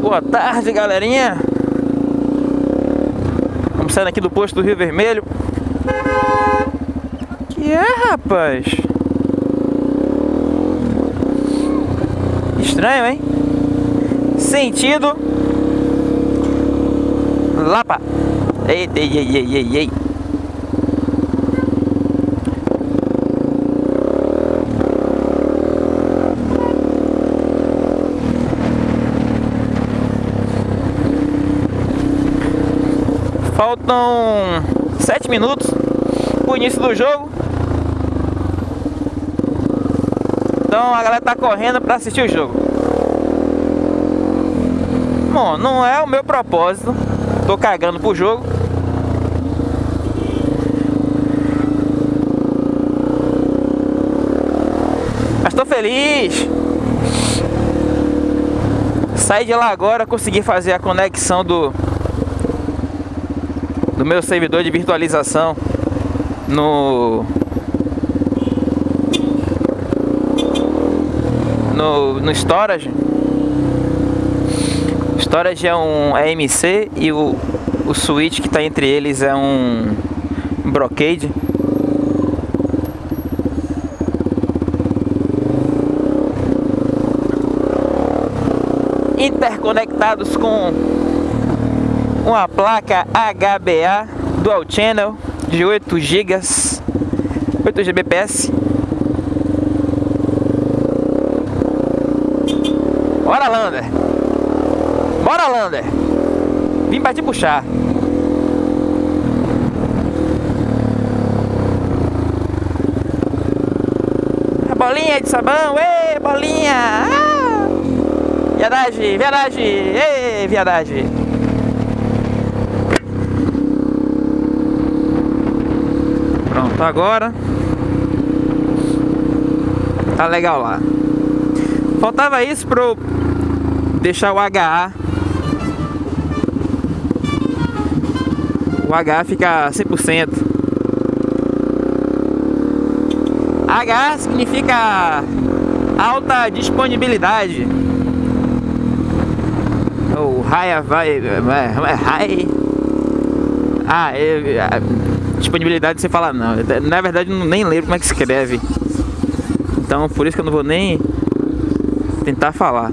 Boa tarde, galerinha. Vamos sair aqui do posto do Rio Vermelho. Que é, rapaz? Estranho, hein? Sentido Lapa. Ei, ei, ei, ei, ei, ei. Faltam sete minutos pro início do jogo. Então a galera tá correndo para assistir o jogo. Bom, não é o meu propósito. Tô cagando pro jogo. Mas tô feliz. Saí de lá agora, consegui fazer a conexão do do meu servidor de virtualização no no, no storage. Storage é um AMC e o, o switch que está entre eles é um Brocade. Interconectados com uma placa HBA Dual Channel de 8 GB 8 Gbps. Bora Lander. Bora Lander. Vim pra te puxar. A bolinha de sabão, ei, bolinha. Ah! Viadagem, viadagem, ei, viadagem Pronto, agora. Tá legal lá. Faltava isso pro deixar o HA O HA fica 100% HA significa alta disponibilidade. Ou high vai high ah, é, disponibilidade você fala não. Na verdade, eu nem lembro como é que escreve. Então, por isso que eu não vou nem tentar falar.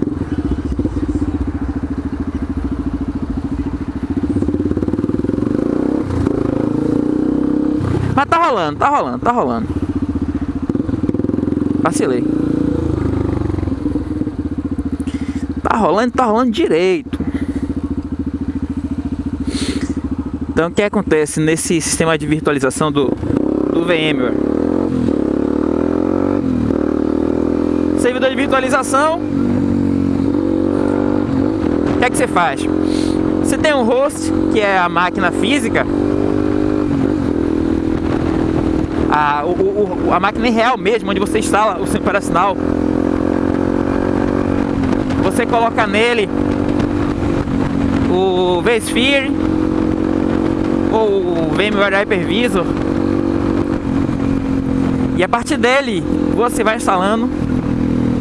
Mas tá rolando, tá rolando, tá rolando. Vacilei. Tá rolando, tá rolando direito. Então o que acontece nesse sistema de virtualização do, do VMware? Servidor de virtualização O que é que você faz? Você tem um host, que é a máquina física a, o, o, a máquina real mesmo, onde você instala o seu operacional Você coloca nele o vSphere o VMware Hypervisor. E a partir dele você vai instalando.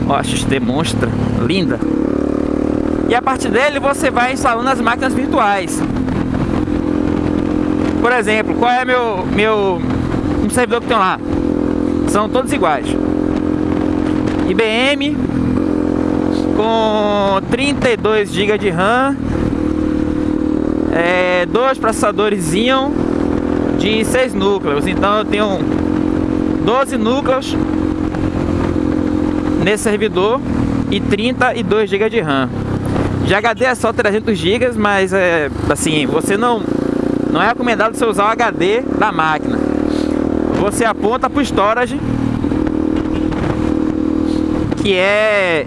Ó, a XT monstra, linda. E a partir dele você vai instalando as máquinas virtuais. Por exemplo, qual é meu, meu um servidor que tem lá? São todos iguais. IBM com 32 GB de RAM é, dois processadores Xeon de 6 núcleos. Então eu tenho 12 núcleos nesse servidor e 32 GB de RAM. De HD é só 300 GB, mas é assim, você não não é recomendado você usar o HD da máquina. Você aponta para o storage que é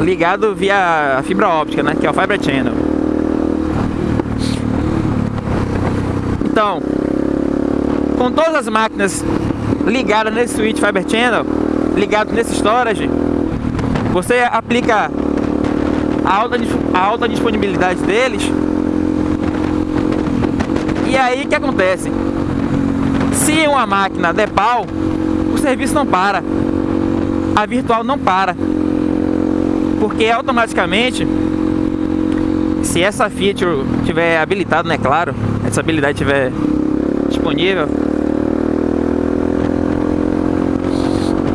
ligado via fibra óptica, né, que é o Fiber Channel. Então, com todas as máquinas ligadas nesse switch Fiber Channel, ligado nesse storage, você aplica a alta, a alta disponibilidade deles. E aí o que acontece? Se uma máquina der pau, o serviço não para. a virtual não para. Porque automaticamente, se essa feature tiver habilitado, né, claro, essa habilidade tiver disponível,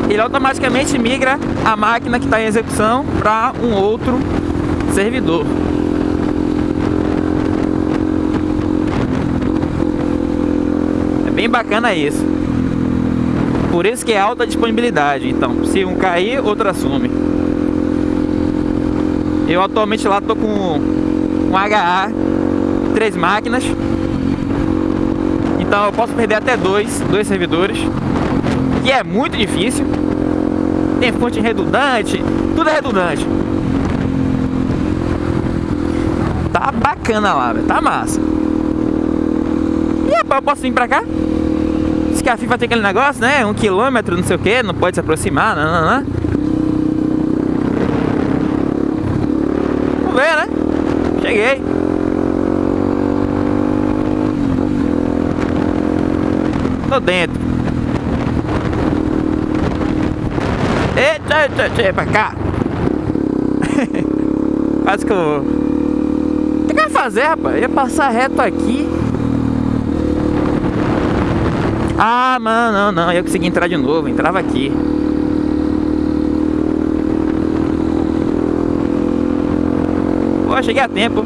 ele automaticamente migra a máquina que está em execução para um outro servidor. É bem bacana isso. Por isso que é alta disponibilidade. Então, se um cair, outro assume. Eu atualmente lá tô com um HA, três máquinas. Então eu posso perder até dois, dois servidores. Que é muito difícil. Tem fonte redundante, tudo é redundante. Tá bacana lá, tá massa. E eu posso vir pra cá? Diz que a FIFA tem aquele negócio, né? Um quilômetro, não sei o que, não pode se aproximar, não, não, não. Vamos ver, né? Cheguei. Tô dentro. Eita, eita, eita, pra cá. Quase que eu. O que eu ia fazer, rapaz? Eu ia passar reto aqui. Ah, mano, não, não. Eu consegui entrar de novo. Entrava aqui. Pô, cheguei a tempo.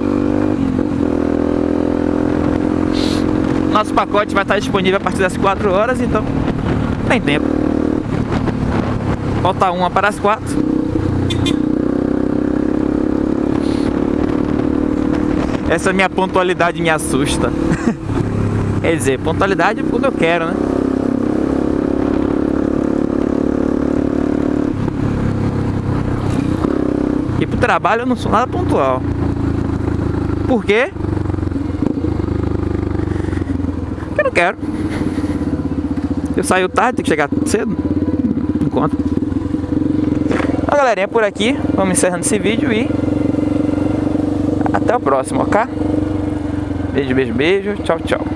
Nosso pacote vai estar disponível a partir das 4 horas, então tem tempo. Falta uma para as 4. Essa minha pontualidade me assusta. Quer dizer, pontualidade quando eu quero, né? E pro trabalho eu não sou nada pontual. Por quê? Porque eu não quero. Eu saio tarde, tenho que chegar cedo. Não conta. Então, galerinha, por aqui. Vamos encerrando esse vídeo e até o próximo, ok? Beijo, beijo, beijo. Tchau, tchau.